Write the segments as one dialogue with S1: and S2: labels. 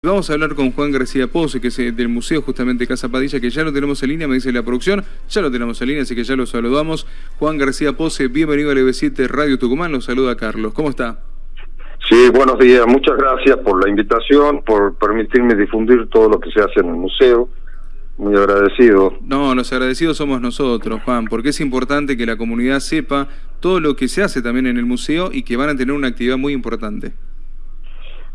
S1: Vamos a hablar con Juan García Pose, que es eh, del Museo justamente Casa Padilla, que ya lo tenemos en línea, me dice la producción, ya lo tenemos en línea, así que ya lo saludamos. Juan García Pose, bienvenido a LB7 Radio Tucumán, lo saluda Carlos, ¿cómo está?
S2: Sí, buenos días, muchas gracias por la invitación, por permitirme difundir todo lo que se hace en el museo, muy agradecido.
S1: No, los agradecidos somos nosotros, Juan, porque es importante que la comunidad sepa todo lo que se hace también en el museo y que van a tener una actividad muy importante.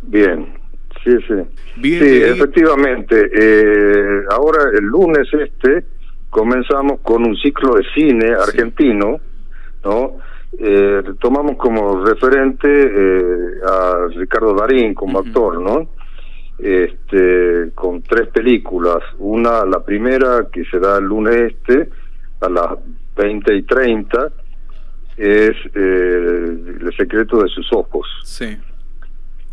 S2: Bien, sí, sí. sí, efectivamente. Eh, ahora, el lunes este, comenzamos con un ciclo de cine argentino, ¿no? Eh, tomamos como referente eh, a Ricardo Darín como actor, ¿no? Este, con tres películas. Una, la primera, que se da el lunes este, a las 20 y 30, es El secreto de sus ojos.
S1: Sí.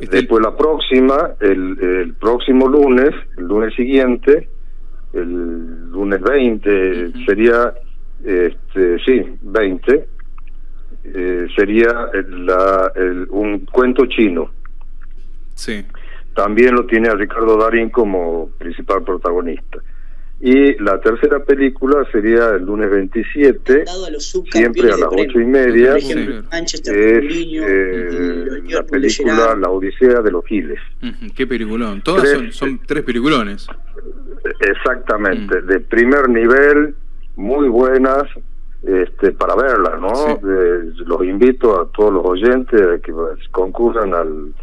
S2: Después la próxima, el, el, próximo lunes, el lunes siguiente, el lunes 20, sería, este, sí, 20, eh, sería la, el, un cuento chino.
S1: Sí.
S2: También lo tiene a Ricardo Darín como principal protagonista. Y la tercera película sería el lunes 27, siempre a las ocho y media, es eh, la película La Odisea de los Giles.
S1: Qué peliculón, todas son, son, tres peliculones.
S2: Exactamente, de primer nivel, muy buenas, este, para verlas, ¿no? los invito a todos los oyentes a que concurran al,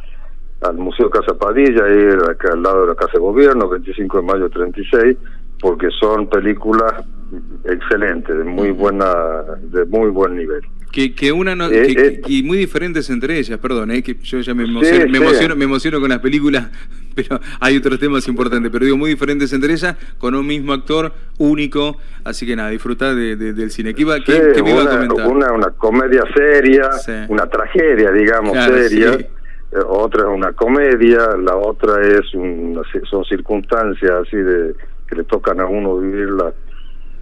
S2: al Museo Casa Padilla, ahí acá al lado de la Casa de Gobierno, 25 de mayo 36 porque son películas excelentes, de muy buena, de muy buen nivel.
S1: Que, que una eh, eh, y muy diferentes entre ellas, perdón, eh, que yo ya me emociono, me, emociono, me emociono con las películas, pero hay otros temas importantes, pero digo muy diferentes entre ellas, con un mismo actor único, así que nada, disfrutar de, del cine. ¿Qué, iba, qué, me iba a comentar?
S2: Una, una comedia seria, una tragedia, digamos, seria. Otra es una comedia, la otra es un, son circunstancias así de que le tocan a uno vivirla,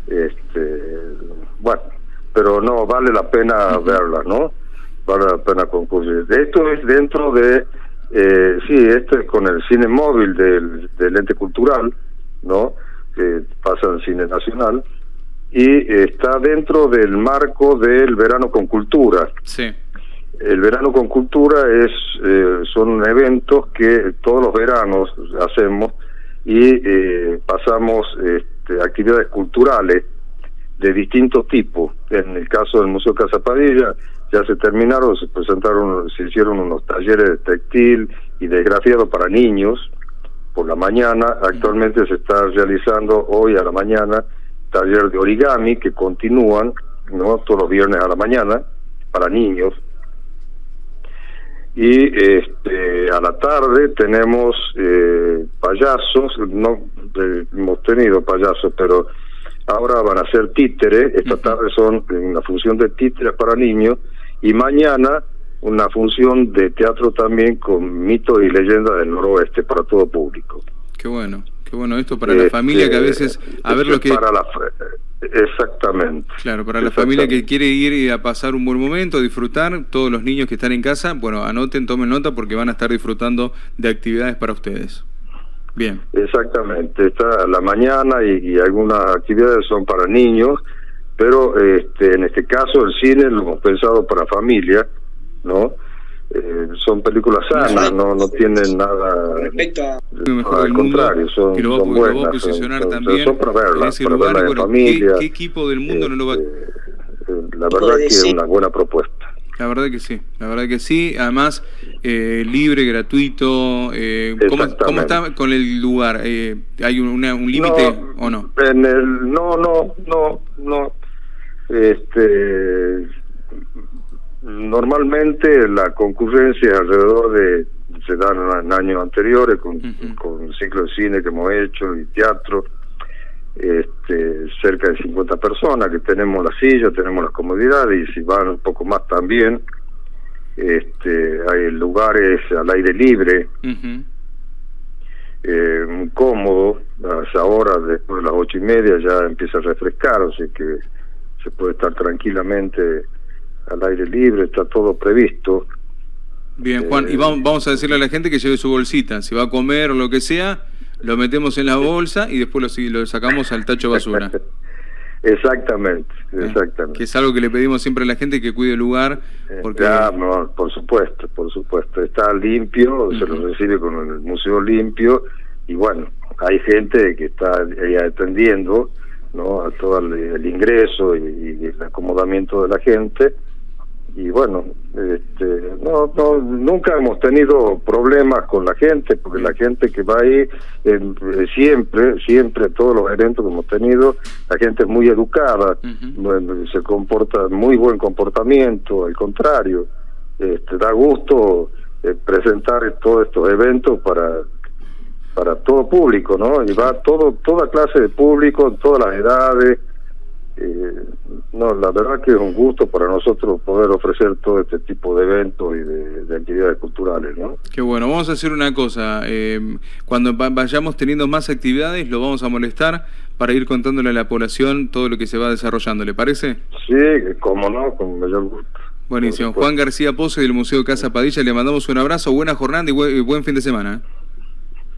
S2: este, bueno, pero no, vale la pena verla, ¿no? Vale la pena concurrir. Esto es dentro de, eh, sí, esto es con el cine móvil del, del ente cultural, ¿no? Que pasa en cine nacional, y está dentro del marco del verano con cultura.
S1: Sí.
S2: El verano con cultura es eh, son eventos que todos los veranos hacemos y eh, pasamos este, actividades culturales de distintos tipos. En el caso del Museo Casa Padilla ya se terminaron, se presentaron, se hicieron unos talleres de textil y de grafiado para niños por la mañana. Actualmente se está realizando hoy a la mañana taller de origami que continúan, no todos los viernes a la mañana para niños y este, a la tarde tenemos eh, payasos, no eh, hemos tenido payasos, pero ahora van a ser títeres, esta tarde son una función de títeres para niños. Y mañana una función de teatro también con mitos y leyendas del noroeste para todo público.
S1: Qué bueno, qué bueno esto para la familia que a veces a ver lo que
S2: para la Exactamente.
S1: Claro, para la familia que quiere ir a pasar un buen momento, disfrutar, todos los niños que están en casa, bueno, anoten, tomen nota porque van a estar disfrutando de actividades para ustedes. Bien.
S2: Exactamente, está la mañana y, algunas actividades son para niños, pero este, en este caso el cine lo hemos pensado para familia, ¿no? Eh, son películas sanas, no, no tienen nada.
S1: Respecto a. al contrario, son, son buenas. posicionar son, también son para verlas, para lugar, verla familia. ¿qué, equipo del mundo no lo va a.?
S2: Este, la verdad que es una buena propuesta.
S1: La verdad que sí, la verdad que sí. Además, eh, libre, gratuito. Eh, ¿cómo, ¿cómo, está con el lugar? Eh, ¿Hay un, un límite o no?
S2: En el, no, no, no, no. Este Normalmente la concurrencia alrededor de, se dan en años anteriores con, con ciclos de cine que hemos hecho y teatro, este, cerca de 50 personas que tenemos la silla, tenemos las comodidades y si van un poco más también, este, hay lugares al aire libre, eh, muy cómodo, a esa hora, después de las ocho y media ya empieza a refrescar, así que se puede estar tranquilamente al aire libre, está todo previsto.
S1: Bien, Juan, y vamos, vamos a decirle a la gente que lleve su bolsita. Si va a comer o lo que sea, lo metemos en la bolsa y después lo, lo sacamos al tacho basura.
S2: Exactamente, eh, exactamente.
S1: Que es algo que le pedimos siempre a la gente que cuide el lugar.
S2: Eh, porque... no, por supuesto, por supuesto. Está limpio, se lo recibe con el museo limpio y bueno, hay gente que está ahí atendiendo ¿no? a todo el, ingreso y, el acomodamiento de la gente y bueno, este, no, no, nunca hemos tenido problemas con la gente, porque la gente que va ahí, eh, siempre, siempre, todos los eventos que hemos tenido, la gente es muy educada, se comporta, muy buen comportamiento, al contrario, este, da gusto eh, presentar todos estos eventos para para todo público, ¿no? Y va todo, toda clase de público, todas las edades, eh, no, la verdad que es un gusto para nosotros poder ofrecer todo este tipo de eventos y de, actividades culturales, ¿no?
S1: Qué bueno, vamos a hacer una cosa, eh, cuando vayamos teniendo más actividades lo vamos a molestar para ir contándole a la población todo lo que se va desarrollando, ¿le parece?
S2: Sí, como no, con mayor gusto.
S1: Buenísimo. Juan García Pose del Museo Casa Padilla, le mandamos un abrazo, buena jornada y buen fin de semana.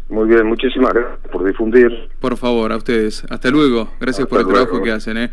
S2: Muy bien, muchísimas gracias por difundir.
S1: Por favor, a ustedes. Hasta luego. Gracias por el trabajo que hacen. ¿eh?